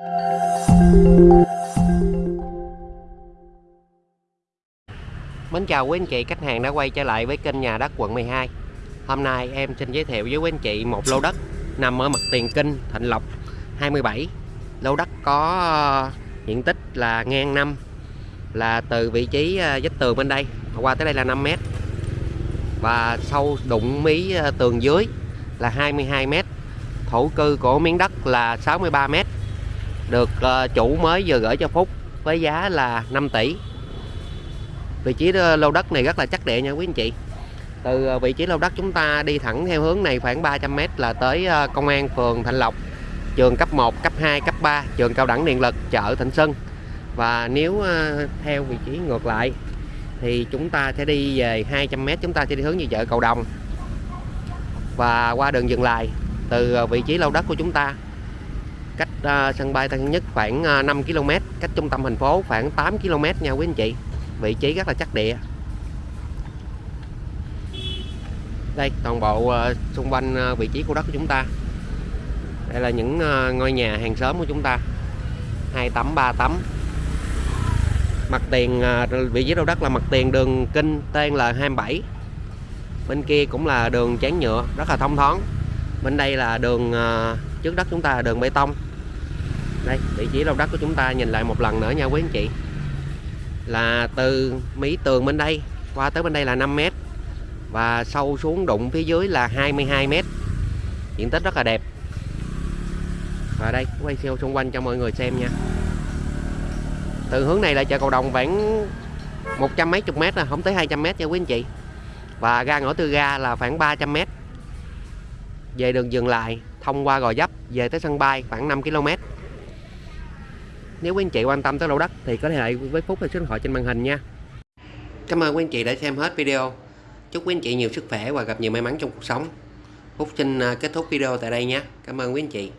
Mến chào quý anh chị, khách hàng đã quay trở lại với kênh nhà đất quận 12 Hôm nay em xin giới thiệu với quý anh chị một lô đất nằm ở mặt tiền kinh Thịnh Lộc 27 Lô đất có ờ, diện tích là ngang năm, là từ vị trí ờ, vách tường bên đây, qua tới đây là 5 mét. Và sâu đụng mí ờ, tường dưới là 22 mét. Thổ cư của miếng đất là 63 mét được ờ, chủ mới vừa gửi cho Phúc với giá là 5 tỷ. Vị trí ờ, lô đất này rất là chắc địa nha quý anh chị. Từ ờ, vị trí lô đất chúng ta đi thẳng theo hướng này khoảng 300m là tới công an phường Thạnh Lộc trường cấp 1, cấp 2, cấp 3 trường cao đẳng điện lực chợ Thịnh Xuân. Và nếu theo vị trí ngược lại thì chúng ta sẽ đi về 200m chúng ta sẽ đi hướng về chợ Cầu Đồng. Và qua đường dừng lại từ vị trí lô đất của chúng ta cách uh, sân bay Tân Nhất khoảng uh, 5 km cách trung tâm thành phố khoảng 8 km nha quý anh chị. Vị trí rất là chắc địa. Đây toàn bộ uh, xung quanh uh, vị trí của đất của chúng ta. Đây là những uh, ngôi nhà hàng xóm của chúng ta. Hai tấm ba tấm. Mặt tiền vị trí đầu đất là mặt tiền đường kinh tên là 27 bên kia cũng là đường chán nhựa rất là thông thoáng. Bên đây là đường trước đất chúng ta là đường bê tông đây, vị trí lô đất của chúng ta nhìn lại một lần nữa nha quý anh chị. Là từ mí tường bên đây, qua tới bên đây là 5 mét. Và sâu xuống đụng phía dưới là 22 mét. Diện tích rất là đẹp. Và đây, quay siêu xung quanh cho mọi người xem nha. Từ hướng này là chợ cầu đồng khoảng một trăm mấy chục mét là không tới 200 mét nha quý anh chị. Và ga ngõ tư ga là khoảng 300 mét. Về đường dừng lại, thông qua gò dấp, về tới sân bay khoảng 5 km nếu quý anh chị quan tâm tới lô đất thì có thể lại với Phúc hay số điện thoại trên màn hình nha. Cảm ơn quý anh chị đã xem hết video. Chúc quý anh chị nhiều sức khỏe và gặp nhiều may mắn trong cuộc sống. Phúc xin à, kết thúc video tại đây nhé Cảm ơn quý anh chị.